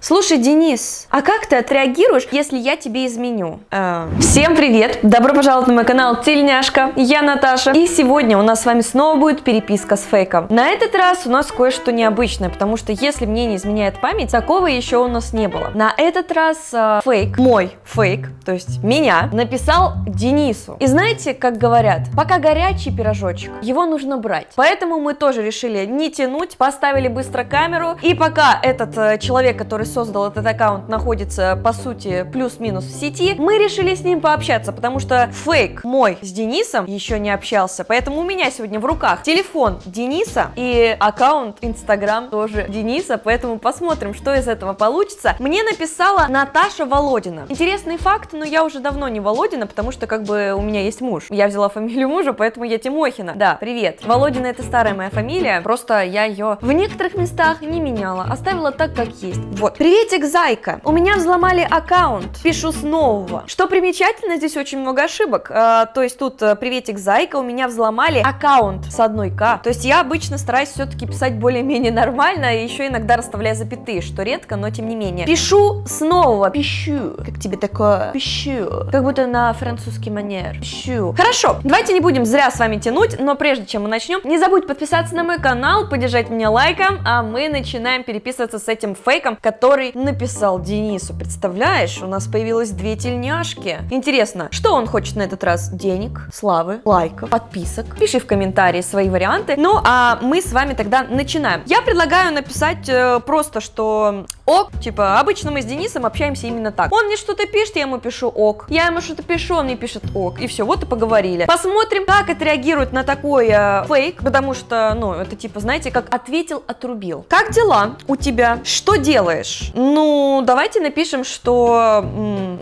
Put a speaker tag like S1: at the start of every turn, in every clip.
S1: Слушай, Денис, а как ты отреагируешь, если я тебе изменю? Э, Всем привет! Добро пожаловать на мой канал Тельняшка. Я Наташа. И сегодня у нас с вами снова будет переписка с фейком. На этот раз у нас кое-что необычное, потому что если мне не изменяет память, такого еще у нас не было. На этот раз э, фейк, мой фейк, то есть меня, написал Денису. И знаете, как говорят, пока горячий пирожочек, его нужно брать. Поэтому мы тоже решили не тянуть, поставили быстро камеру. И пока этот э, человек, который создал этот аккаунт, находится, по сути, плюс-минус в сети, мы решили с ним пообщаться, потому что фейк мой с Денисом еще не общался, поэтому у меня сегодня в руках телефон Дениса и аккаунт Инстаграм тоже Дениса, поэтому посмотрим, что из этого получится. Мне написала Наташа Володина. Интересный факт, но я уже давно не Володина, потому что как бы у меня есть муж. Я взяла фамилию мужа, поэтому я Тимохина. Да, привет. Володина это старая моя фамилия, просто я ее в некоторых местах не меняла, оставила так, как есть. Вот. Приветик, зайка! У меня взломали аккаунт, пишу с нового. Что примечательно, здесь очень много ошибок. А, то есть тут э, приветик, зайка, у меня взломали аккаунт с одной К. То есть я обычно стараюсь все-таки писать более-менее нормально, и еще иногда расставляя запятые, что редко, но тем не менее. Пишу с нового, пищу. Как тебе такое? Пищу. Как будто на французский манер. Пищу. Хорошо, давайте не будем зря с вами тянуть, но прежде чем мы начнем, не забудь подписаться на мой канал, поддержать меня лайком, а мы начинаем переписываться с этим фейком, который написал Денису. Представляешь, у нас появилось две тельняшки. Интересно, что он хочет на этот раз? Денег, славы, лайков, подписок? Пиши в комментарии свои варианты. Ну, а мы с вами тогда начинаем. Я предлагаю написать э, просто, что ок, типа, обычно мы с Денисом общаемся именно так. Он мне что-то пишет, я ему пишу ок. Я ему что-то пишу, он мне пишет ок. И все, вот и поговорили. Посмотрим, как отреагирует на такой э, фейк, потому что, ну, это типа, знаете, как ответил, отрубил. Как дела у тебя? Что делаешь? Ну, давайте напишем, что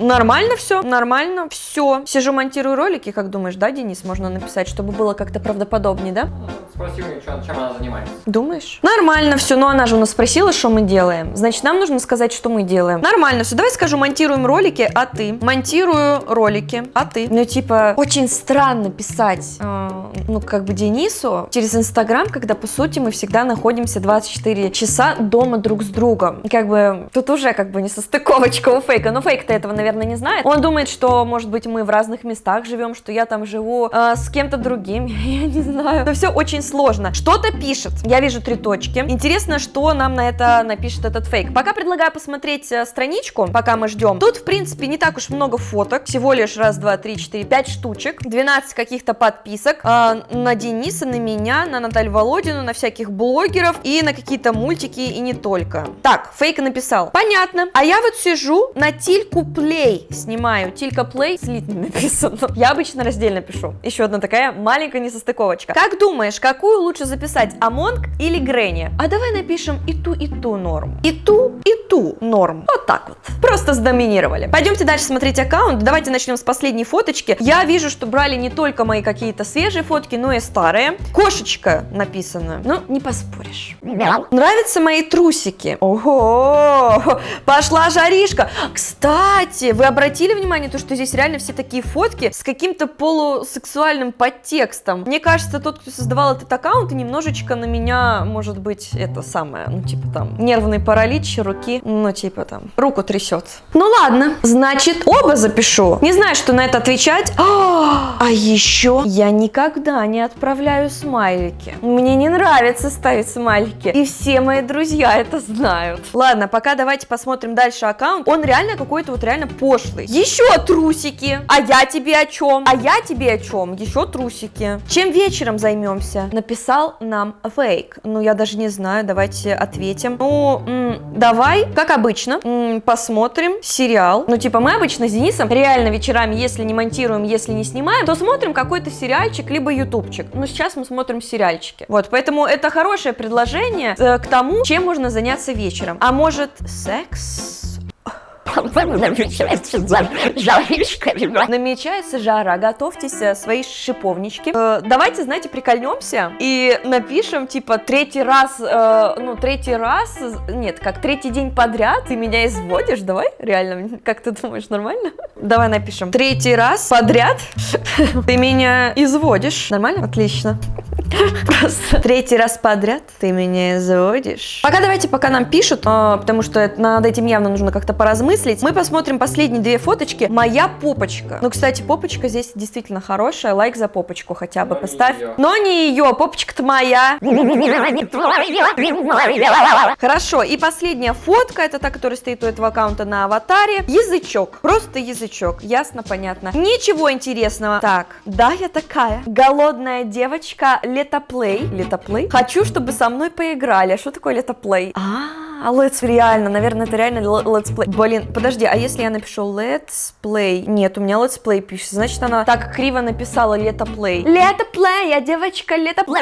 S1: нормально все, нормально, все. Сижу, монтирую ролики, как думаешь, да, Денис, можно написать, чтобы было как-то правдоподобнее, да?
S2: Спроси у нее, чем, чем она занимается.
S1: Думаешь? Нормально все, но она же у нас спросила, что мы делаем. Значит, нам нужно сказать, что мы делаем. Нормально все, давай скажу, монтируем ролики, а ты? Монтирую ролики, а ты? Ну, типа, очень странно писать, э, ну, как бы Денису через Инстаграм, когда, по сути, мы всегда находимся 24 часа дома друг с другом. Как бы, тут уже как бы не состыковочка у фейка, но фейк-то этого, наверное, не знает. Он думает, что, может быть, мы в разных местах живем, что я там живу э, с кем-то другим, я не знаю. Это все очень сложно. Что-то пишет. Я вижу три точки. Интересно, что нам на это напишет этот фейк. Пока предлагаю посмотреть э, страничку, пока мы ждем. Тут, в принципе, не так уж много фоток. Всего лишь раз, два, три, четыре, пять штучек. 12 каких-то подписок. Э, на Дениса, на меня, на Наталью Володину, на всяких блогеров и на какие-то мультики и не только. Так, фейк написал. Понятно. А я вот сижу на Тильку Плей снимаю. Тилька Плей слитно написано. Я обычно раздельно пишу. Еще одна такая маленькая несостыковочка. Как думаешь, какую лучше записать, Амонг или Гренни? А давай напишем и ту, и ту норм. И ту, и ту норм. Вот так вот. Просто сдоминировали. Пойдемте дальше смотреть аккаунт. Давайте начнем с последней фоточки. Я вижу, что брали не только мои какие-то свежие фотки, но и старые. Кошечка написано. Ну, не поспоришь. Нравятся мои трусики. Ого! Пошла жаришка. Кстати, вы обратили внимание, то, что здесь реально все такие фотки с каким-то полусексуальным подтекстом. Мне кажется, тот, кто создавал этот аккаунт, немножечко на меня, может быть, это самое, ну, типа там, нервный паралич руки, ну, типа там, руку трясет. Ну, ладно, значит, оба запишу. Не знаю, что на это отвечать. А, а еще я никогда не отправляю смайлики. Мне не нравится ставить смайлики. И все мои друзья это знают. Ладно, пока давайте посмотрим дальше аккаунт. Он реально какой-то вот реально пошлый. Еще трусики. А я тебе о чем? А я тебе о чем? Еще трусики. Чем вечером займемся? Написал нам фейк. Ну, я даже не знаю, давайте ответим. Ну, давай, как обычно, посмотрим сериал. Ну, типа, мы обычно с Денисом реально вечерами, если не монтируем, если не снимаем, то смотрим какой-то сериальчик, либо ютубчик. Ну, сейчас мы смотрим сериальчики. Вот, поэтому это хорошее предложение э, к тому, чем можно заняться вечером. А может, секс? Намечается жара, готовьтесь э, свои шиповнички. Э, давайте, знаете, прикольнемся и напишем, типа, третий раз, э, ну, третий раз, нет, как третий день подряд ты меня изводишь, давай, реально, как ты думаешь, нормально? Давай напишем, третий раз подряд ты меня изводишь, нормально? Отлично. Просто третий раз подряд ты меня изводишь. Пока давайте, пока нам пишут, а, потому что над этим явно нужно как-то поразмыслить. Мы посмотрим последние две фоточки. Моя попочка. Ну, кстати, попочка здесь действительно хорошая. Лайк за попочку хотя бы
S2: Но не
S1: поставь.
S2: её.
S1: Но не ее, попочка-то моя. Хорошо, и последняя фотка, это та, которая стоит у этого аккаунта на аватаре. Язычок, просто язычок, ясно, понятно. Ничего интересного. Так, да, я такая. Голодная девочка, летоплей. Летоплей? Хочу, чтобы со мной поиграли. А что такое летоплей? А, let's реально, наверное, это реально let's play. Блин, подожди, а если я напишу let's play? Нет, у меня let's play пишется, значит она так криво написала летоплей. Летоплей, я девочка летоплей.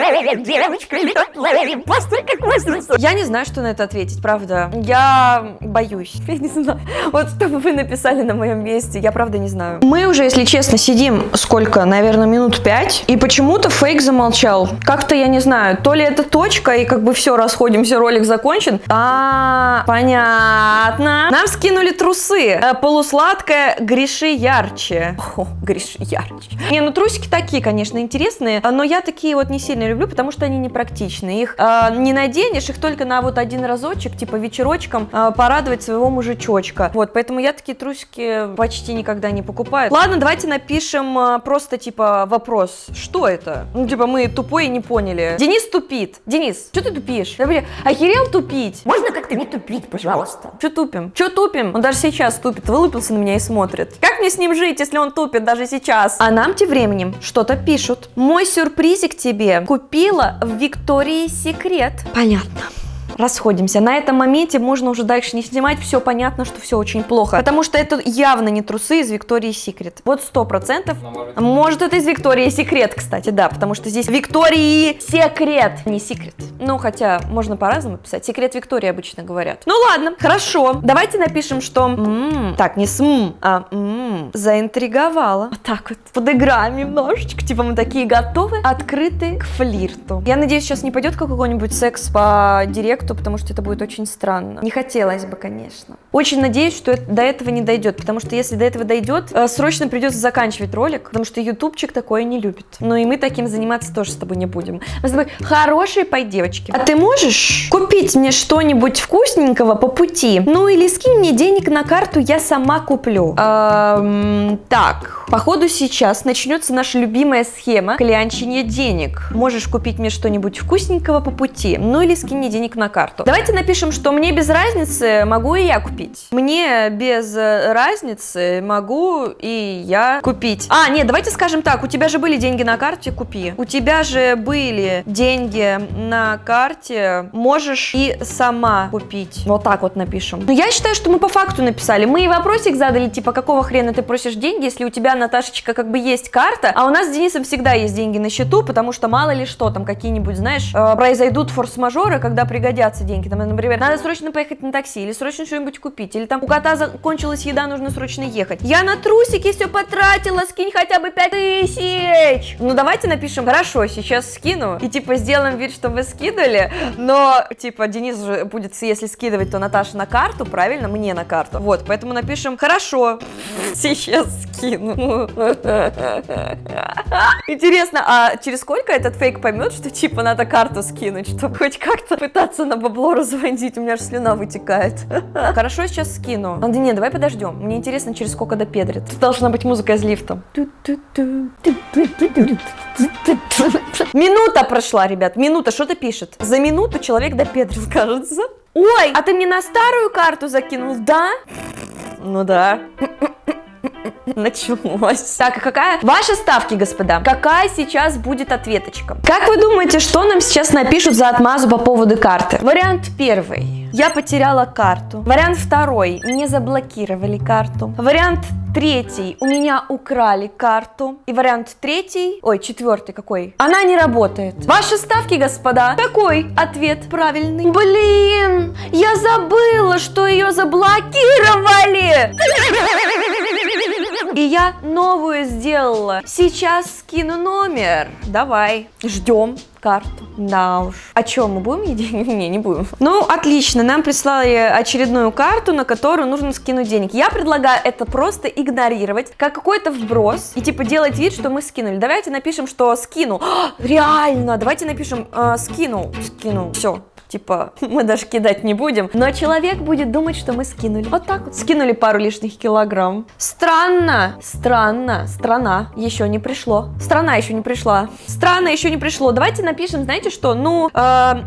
S1: Я не знаю, что на это ответить, правда. Я боюсь. Я не знаю. Вот что бы вы написали на моем месте, я правда не знаю. Мы уже, если честно, сидим сколько? Наверное, минут пять. И почему-то фейк замолчал. Как-то я не знаю, то ли это точка, и как бы все, расходимся, ролик закончен. А, понятно. Нам скинули трусы. Э, Полусладкая, греши ярче. О, греши ярче. Не, ну трусики такие, конечно, интересные, но я такие вот не сильно люблю, потому что они непрактичные. Их э, не наденешь, их только на вот один разочек, типа вечерочком, э, порадовать своего мужичочка. Вот, поэтому я такие трусики почти никогда не покупаю. Ладно, давайте напишем э, просто, типа, вопрос. Что это? Ну, типа, мы тупой и не поняли. Денис тупит. Денис, что ты тупишь? Да, бля, охерел тупить?
S3: Можно как-то не тупить, пожалуйста?
S1: Че тупим? Че тупим? Он даже сейчас тупит, вылупился на меня и смотрит. Как мне с ним жить, если он тупит даже сейчас? А нам тем временем что-то пишут. Мой сюрпризик тебе купила в Виктории Секрет. Понятно. Расходимся. На этом моменте можно уже дальше не снимать. Все понятно, что все очень плохо. Потому что это явно не трусы из Виктории Секрет. Вот сто процентов.
S2: Но может...
S1: Это из Виктории Секрет, кстати, да, потому что здесь Виктории Секрет, не Секрет. Ну, хотя можно по-разному писать. Секрет Виктории обычно говорят. Ну ладно, хорошо. Давайте напишем, что... м, так, не с м, а м, заинтриговала. Вот так вот. Подыграем немножечко. Типа мы такие готовы, открыты к флирту. Я надеюсь, сейчас не пойдет какой-нибудь секс по директу, потому что это будет очень странно. Не хотелось бы, конечно. Очень надеюсь, что это- до этого не дойдет, потому что если до этого дойдет, э, срочно придется заканчивать ролик, потому что ютубчик такое не любит. Но и мы таким заниматься тоже с тобой не будем. Мы с тобой хорошие пой девочки. А ты можешь купить мне что-нибудь вкусненького по пути? Ну или скинь мне денег на карту, я сама куплю. Эм, так, походу сейчас начнется наша любимая схема клянчения денег. Можешь купить мне что-нибудь вкусненького по пути? Ну или скинь мне денег на карту. Давайте напишем, что мне без разницы, могу и я купить. Мне без э, разницы могу и я купить. А, нет, давайте скажем так, у тебя же были деньги на карте, купи. У тебя же были деньги на карте, можешь и сама купить. Вот так вот напишем. Но я считаю, что мы по факту написали. Мы и вопросик задали, типа, какого хрена ты просишь деньги, если у тебя, Наташечка, как бы есть карта, а у нас с Денисом всегда есть деньги на счету, потому что мало ли что, там какие-нибудь, знаешь, э, произойдут форс-мажоры, когда пригодятся деньги. Там, например, надо срочно поехать на такси, или срочно что-нибудь купить, или там у кота закончилась еда, нужно срочно ехать. Я на трусики все потратила, скинь хотя бы 5 тысяч. Ну давайте напишем, хорошо, сейчас скину, и типа сделаем вид, что вы скидывали, но типа Денис же будет, если скидывать, то Наташа на карту, правильно, мне на карту. Вот, поэтому напишем, хорошо, сейчас скину. Интересно, а через сколько этот фейк поймет, что типа надо карту скинуть, чтобы хоть как-то пытаться на бабло разводить? У меня же слюна вытекает. Хорошо, сейчас скину. А, да нет, давай подождем. Мне интересно, через сколько допедрит. Должна быть музыка из лифта. Минута прошла, ребят, минута, что-то пишет. За минуту человек допедрил, кажется. Ой, а ты мне на старую карту закинул, да? Ну да. Началось. Так, а какая? Ваши ставки, господа. Какая сейчас будет ответочка? Как вы думаете, что нам сейчас напишут за отмазу по поводу карты? Вариант первый. Я потеряла карту. Вариант второй. Мне заблокировали карту. Вариант третий. У меня украли карту. И вариант третий. Ой, четвертый какой? Она не работает. Ваши ставки, господа. Какой ответ правильный? Блин, я забыла, что ее заблокировали. И я новую сделала. Сейчас скину номер. Давай. Ждем карту. Да уж. А что, мы будем деньги? Не, не будем. Ну, отлично. Нам прислали очередную карту, на которую нужно скинуть денег. Я предлагаю это просто игнорировать, как какой-то вброс, и типа делать вид, что мы скинули. Давайте напишем, что скину. реально, давайте напишем э, скинул. Скинул. Все. Типа, мы даже кидать не будем. Но человек будет думать, что мы скинули. Вот так вот. Скинули пару лишних килограмм. Странно. Странно. Страна еще не пришло. Страна еще не пришла. Странно еще не пришло. Давайте напишем, знаете что? Ну, э,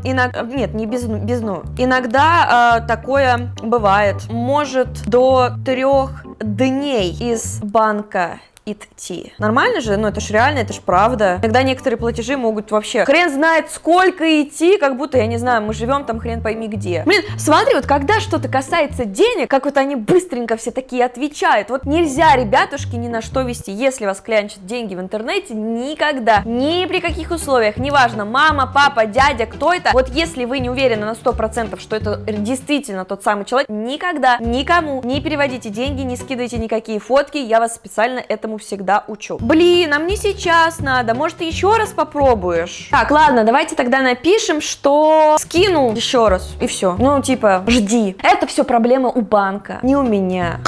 S1: иногда... Нет, не без, без ну. Иногда э, такое бывает. Может до трех дней из банка идти. Нормально же? Ну, это ж реально, это ж правда. Иногда некоторые платежи могут вообще хрен знает сколько идти, как будто, я не знаю, мы живем там хрен пойми где. Блин, смотри, вот когда что-то касается денег, как вот они быстренько все такие отвечают. Вот нельзя, ребятушки, ни на что вести. Если вас клянчат деньги в интернете, никогда, ни при каких условиях, неважно, мама, папа, дядя, кто это, вот если вы не уверены на 100%, что это действительно тот самый человек, никогда никому не переводите деньги, не скидывайте никакие фотки, я вас специально этому этому всегда учу. Блин, а мне сейчас надо, может еще раз попробуешь? Так, ладно, давайте тогда напишем, что скинул еще раз, и все. Ну, типа, жди. Это все проблема у банка, не у меня.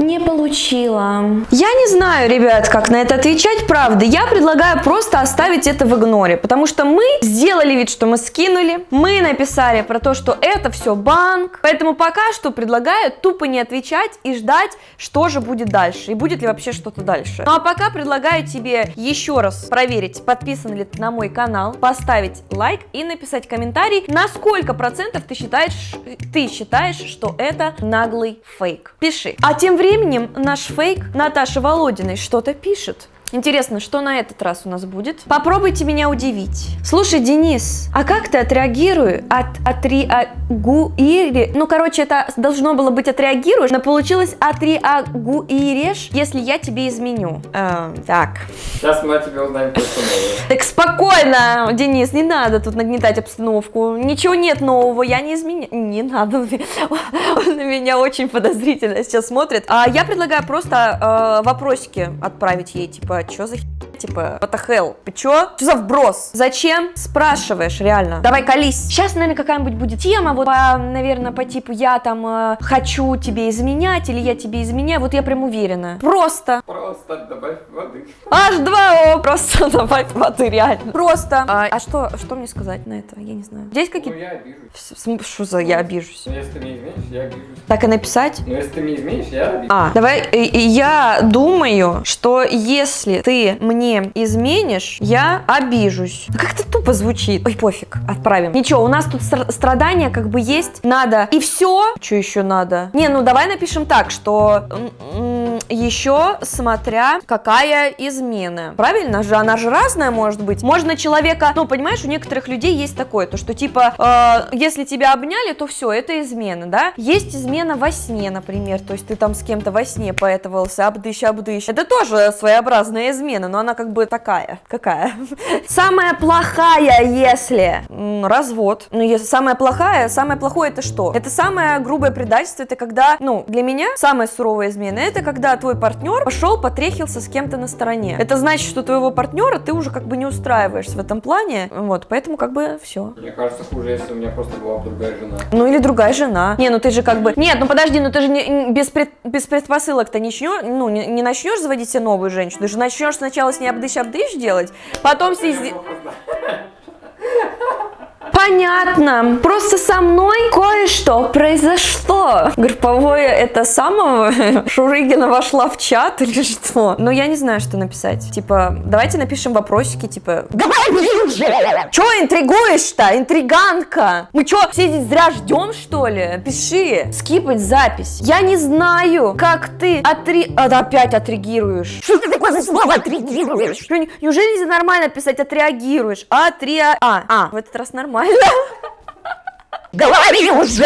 S1: Не получила. Я не знаю, ребят, как на это отвечать, правда. Я предлагаю просто оставить это в игноре, потому что мы сделали вид, что мы скинули, мы написали про то, что это все банк, поэтому пока что предлагаю тупо не отвечать и ждать, что же будет дальше, и будет ли вообще что-то дальше. Ну а пока предлагаю тебе еще раз проверить, подписан ли ты на мой канал, поставить лайк и написать комментарий, на сколько процентов ты считаешь, ты считаешь, что это наглый фейк. Пиши. А тем временем временем наш фейк Наташа Володиной что-то пишет. Интересно, что на этот раз у нас будет? Попробуйте меня удивить. Слушай, Денис, а как ты отреагируешь? От, отреагуири... Ну, короче, это должно было быть отреагируешь, но получилось отреагуирешь, если я тебе изменю. Э, так.
S2: Сейчас мы о тебе узнаем кое-что новое.
S1: Так спокойно, Денис, не надо тут нагнетать обстановку. Ничего нет нового, я не изменю. Не надо, он на меня очень подозрительно сейчас смотрит. А я предлагаю просто э, вопросики отправить ей, типа, что за типа, what the hell? Ты чё? Что за вброс? Зачем? Спрашиваешь, реально. Давай колись. Сейчас, наверное, какая-нибудь будет тема, вот, по, наверное, по типу, я там э, хочу тебе изменять, или я тебе изменяю, вот я прям уверена. Просто.
S2: Просто добавь воды.
S1: H2O, просто добавь воды, реально. Просто. А, а что, что мне сказать на это? Я не знаю. Здесь
S2: Ну,
S1: какие-то...
S2: я обижусь.
S1: Что за я обижусь?
S2: Ну, если ты мне изменишь, я обижусь.
S1: Так и написать?
S2: Но если ты мне изменишь, я обижусь.
S1: А, давай, я думаю, что если ты мне изменишь, я обижусь. Ну, Как-то тупо звучит. Ой, пофиг, отправим. Ничего, у нас тут стра- страдания как бы есть, надо. И все. Что еще надо? Не, ну давай напишем так, что еще смотря какая измена. Правильно же? Она же разная может быть. Можно человека, ну, понимаешь, у некоторых людей есть такое, то что типа, э, если тебя обняли, то все, это измена, да? Есть измена во сне, например, то есть ты там с кем-то во сне поэтовался, обдыщ, обдыщ. Это тоже своеобразная измена, но она как бы такая. Какая? Самая плохая, если развод. Ну, если самая плохая, самое плохое это что? Это самое грубое предательство, это когда, ну, для меня самая суровая измена, это когда твой партнер пошел, потрехился с кем-то на стороне. Это значит, что твоего партнера ты уже как бы не устраиваешься в этом плане, вот, поэтому как бы все.
S2: Мне кажется, хуже, если у меня просто была бы другая жена.
S1: Ну или другая жена. Не, ну ты же как бы... Нет, ну подожди, ну ты же не, без, пред, без предпосылок-то ничего, ну не, не начнешь заводить себе новую женщину, ты же начнешь сначала с ней обдыщ-обдыщ делать, потом с ней... сде- Понятно. Просто со мной кое-что произошло. Групповое это самого Шурыгина вошла в чат или что? Ну, я не знаю, что написать. Типа, давайте напишем вопросики, типа...
S3: Говори уже!
S1: Чё интригуешь-то, интриганка? Мы чё, все здесь зря ждем, что ли? Пиши, скипать запись. Я не знаю, как ты отри... а, да, опять отреагируешь.
S3: Что ты такое за слово отреагируешь?
S1: Неужели нельзя нормально писать отреагируешь? Отреа... А, а, в этот раз нормально.
S3: Говори уже!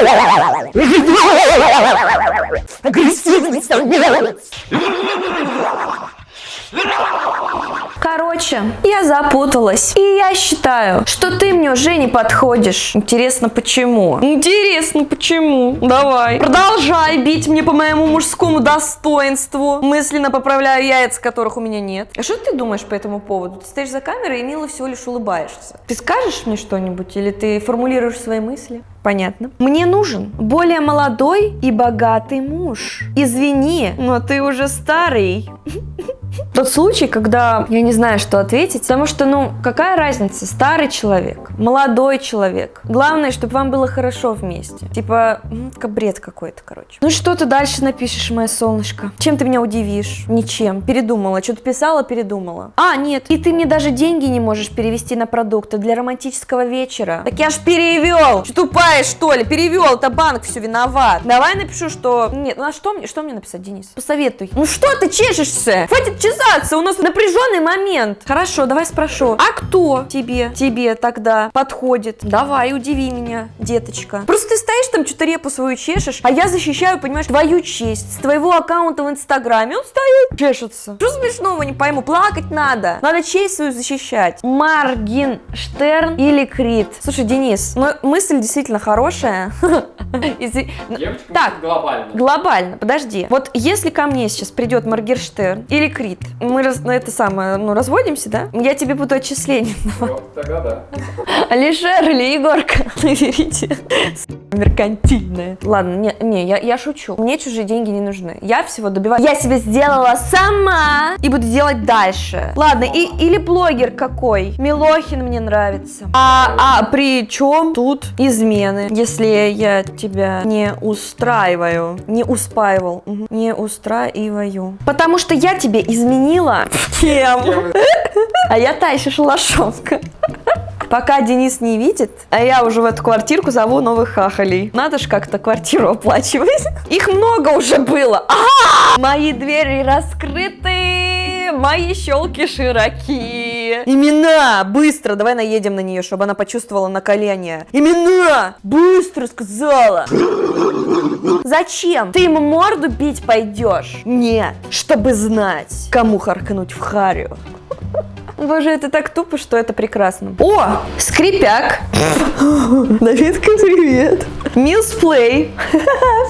S3: Агрессивный самец!
S1: Короче, я запуталась. И я считаю, что ты мне уже не подходишь. Интересно, почему? Интересно, почему? Давай. Продолжай бить мне по моему мужскому достоинству. Мысленно поправляю яйца, которых у меня нет. А что ты думаешь по этому поводу? Ты стоишь за камерой и мило всего лишь улыбаешься. Ты скажешь мне что-нибудь или ты формулируешь свои мысли? Понятно. Мне нужен более молодой и богатый муж. Извини, но ты уже старый. Тот случай, когда я не знаю, что ответить, потому что, ну, какая разница, старый человек, молодой человек. Главное, чтобы вам было хорошо вместе. Типа, как бред какой-то, короче. Ну что ты дальше напишешь, мое солнышко? Чем ты меня удивишь? Ничем. Передумала. Что-то писала, передумала. А, нет, и ты мне даже деньги не можешь перевести на продукты для романтического вечера. Так я ж перевел. Что тупая, что ли? Перевел, это банк все виноват. Давай напишу, что... Нет, ну а что мне, что мне написать, Денис? Посоветуй. Ну что ты чешешься? Хватит чесаться, у нас напряженный момент. Хорошо, давай спрошу. А кто тебе, тебе тогда подходит? Давай, удиви меня, деточка. Просто ты стоишь там, что-то репу свою чешешь, а я защищаю, понимаешь, твою честь. С твоего аккаунта в Инстаграме он стоит, чешется. Что смешного, не пойму, плакать надо. Надо честь свою защищать. Маргенштерн или Крит? Слушай, Денис, ну мысль действительно хорошая. Так.
S2: глобально.
S1: Глобально, подожди. Вот если ко мне сейчас придет Маргерштерн или Крит, мы раз- на это самое, ну, разводимся, да? Я тебе буду отчисление.
S2: Тогда да.
S1: Алишер или Егорка, наберите. Меркантильная. Ладно, не, не я, я шучу. Мне чужие деньги не нужны. Я всего добиваюсь. Я себе сделала сама и буду делать дальше. Ладно, и, или блогер какой? Милохин мне нравится. А, а при чем тут измены? Если я тебя не устраиваю. Не успаивал. Не устраиваю. Потому что я тебе изменила. Кем? А я та еще шалашовка. Пока Денис не видит, а я уже в эту квартирку зову новых хахалей. Надо же как-то квартиру оплачивать. Их много уже было. Мои двери раскрыты, мои щелки широки. Имена! Быстро! Давай наедем на нее, чтобы она почувствовала накаление. Имена! Быстро сказала! Зачем? Ты ему морду бить пойдешь? Нет, чтобы знать, кому харкнуть в харю. Боже, это так тупо, что это прекрасно. О, скрипяк. Давидка, привет. Милсплей.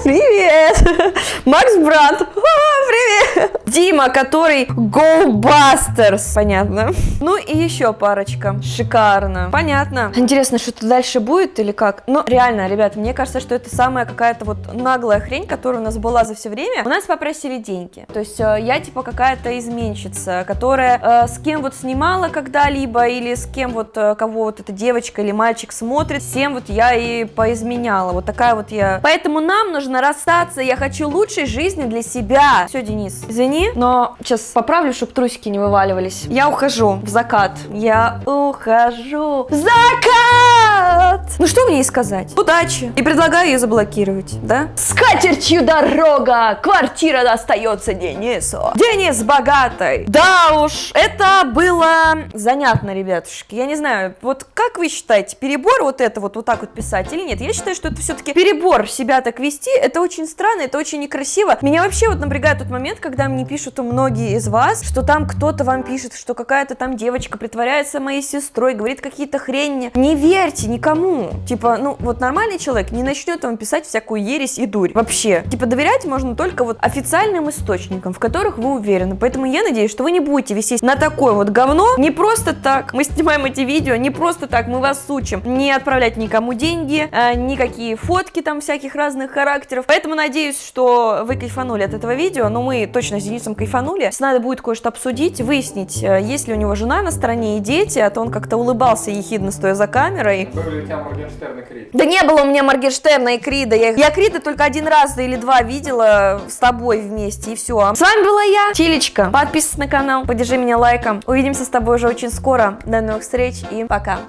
S1: Привет. Макс Брат. Привет. Дима, который GoBusters. Понятно. Ну и еще парочка. Шикарно. Понятно. Интересно, что-то дальше будет или как? Ну, реально, ребят, мне кажется, что это самая какая-то вот наглая хрень, которая у нас была за все время. У нас попросили деньги. То есть э, я типа какая-то изменщица, которая э, с кем вот снимала когда-либо или с кем вот, э, кого вот эта девочка или мальчик смотрит, всем вот я и поизменяла. Вот такая вот я. Поэтому нам нужно расстаться. Я хочу лучшей жизни для себя. Все, Денис, извини, но сейчас поправлю, чтобы трусики не вываливались. Я ухожу в закат. Я ухожу в закат. Ну что мне ей сказать? Удачи. И предлагаю ее заблокировать, да? С катертью дорога. Квартира достается Денису. Денис богатый. Да уж, это было занятно, ребятушки. Я не знаю, вот как вы считаете, перебор вот это вот, вот так вот писать или нет? Я считаю, что это все-таки перебор себя так вести. Это очень странно, это очень некрасиво. Меня вообще вот напрягает тот момент, когда мне пишут многие из вас, что там кто-то вам пишет, что какая-то там девочка притворяется моей сестрой, говорит какие-то хрени. Не верьте никому. Типа, ну вот нормальный человек не начнет вам писать всякую ересь и дурь. Вообще. Типа доверять можно только вот официальным источникам, в которых вы уверены. Поэтому я надеюсь, что вы не будете висеть на такое вот говно равно не просто так. Мы снимаем эти видео не просто так, мы вас учим. Не отправлять никому деньги, э, никакие фотки там всяких разных характеров. Поэтому надеюсь, что вы кайфанули от этого видео, но мы точно с Денисом кайфанули. С Надо будет кое-что обсудить, выяснить, э, есть ли у него жена на стороне и дети, а то он как-то улыбался ехидно, стоя за камерой.
S2: Были у тебя Моргенштерн и Крид?
S1: Да не было у меня Моргенштерна и Крида. Я, я Крида только один раз или два видела с тобой вместе, и все. А с вами была я, Чилечка. Подписывайся на канал, поддержи меня лайком. Увидимся с тобой уже очень скоро. До новых встреч и пока!